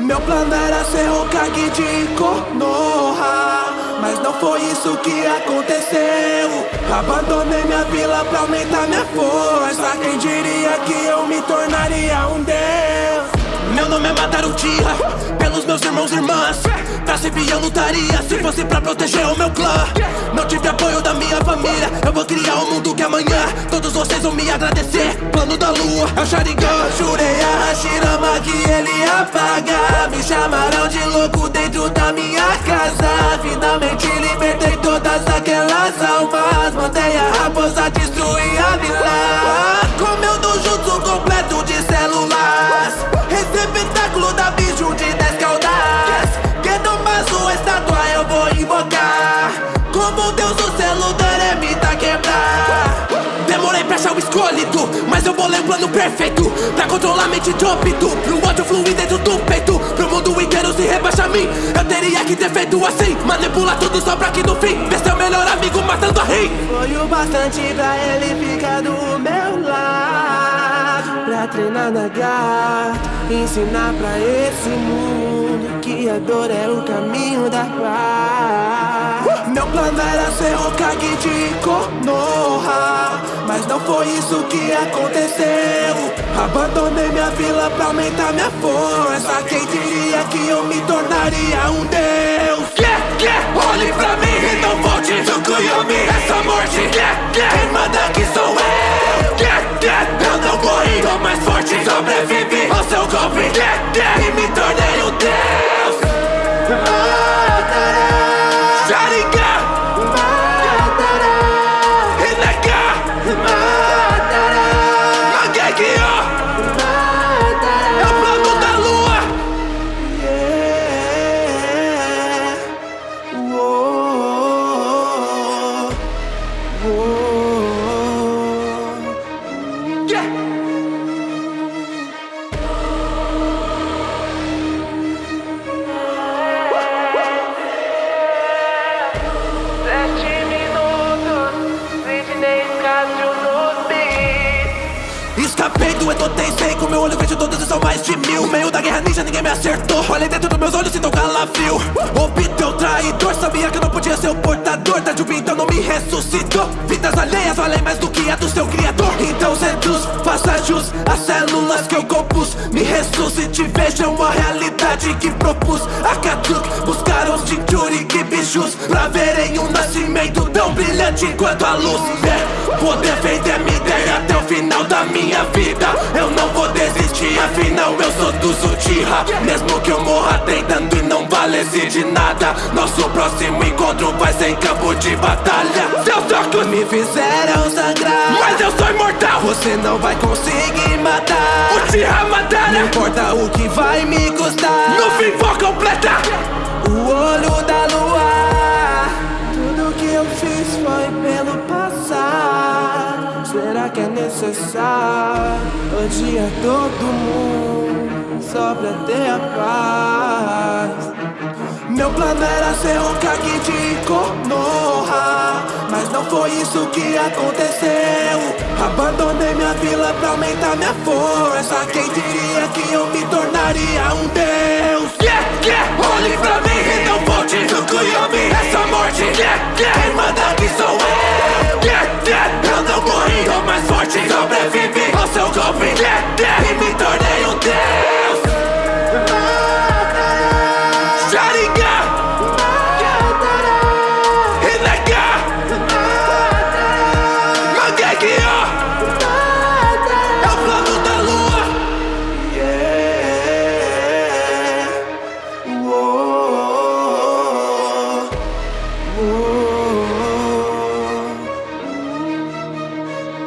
Meu plano era ser Hokage de Konoha Mas não foi isso que aconteceu. Abandonei minha vila pra aumentar minha força. Quem diria que eu me tornaria um deus? Meu nome é Matarutia Pelos meus irmãos e irmãs. Pra servir eu lutaria Se fosse pra proteger o meu clã. Não tive apoio da minha família Eu vou criar um mundo que amanhã Vão me agradecer Plano da lua é o Sharingan. Jurei a Hashirama que ele apaga. Me chamaram de louco dentro da minha casa. Finalmente libertei todas aquelas almas. Mandei a raposa destruir a vila escolhido Mas eu vou ler o plano perfeito Pra controlar a mente óbito Pro ódio fluir dentro do peito Pro mundo inteiro se rebaixa a mim. Eu teria que ter feito assim Manipular tudo só pra que no fim Ver seu melhor amigo matando a rei Foi o bastante pra ele ficar do meu lado Pra treinar na garra Ensinar pra esse mundo Que a dor é o caminho da paz. Meu plano era ser Hokage de Konoha Mas não foi isso que aconteceu. Abandonei minha vila pra aumentar minha força. Quem diria que eu me tornaria um deus? Yeah, yeah, olhe pra mim e não volte Tsukuyomi, essa morte. Yeah, yeah, Quem manda aqui sou eu. Yeah, yeah, Eu não morri, tô mais forte. Sobrevivi ao seu golpe. Yeah, yeah, E me tornei Escapei do Edo Tensei Com meu olho vejo todos e são mais de mil. Meio da guerra ninja ninguém me acertou. Olhei dentro dos meus olhos sinto calafrio. Obito o traidor Sabia que eu não podia ser o portador Da Jubi então não me ressuscitou. Vidas alheias valem mais do que a do seu criador. Então seduz, faça jus As células que eu compus. Me ressuscite, vejam a realidade que propus. Akaduk, buscaram os Jinchuri que bijus. Pra verem um nascimento tão brilhante quanto a luz. É, vou defender minha vida. Eu não vou desistir, afinal eu sou do Uchiha Mesmo que eu morra tentando e não valesse de nada. Nosso próximo encontro vai ser em campo de batalha. Seus socos Me fizeram sangrar Mas eu sou imortal. Você não vai conseguir matar. Uchiha Não Madara importa o que vai me custar. No fim vou completar Será que é necessário odiar todo mundo só pra ter a paz? Meu plano era ser um Kage de Konoha Mas não foi isso que aconteceu Abandonei minha vila pra aumentar minha força Quem diria que eu me tornaria um deus? Yeah, yeah, olhe pra mim, e não volte no Kuyomi Essa morte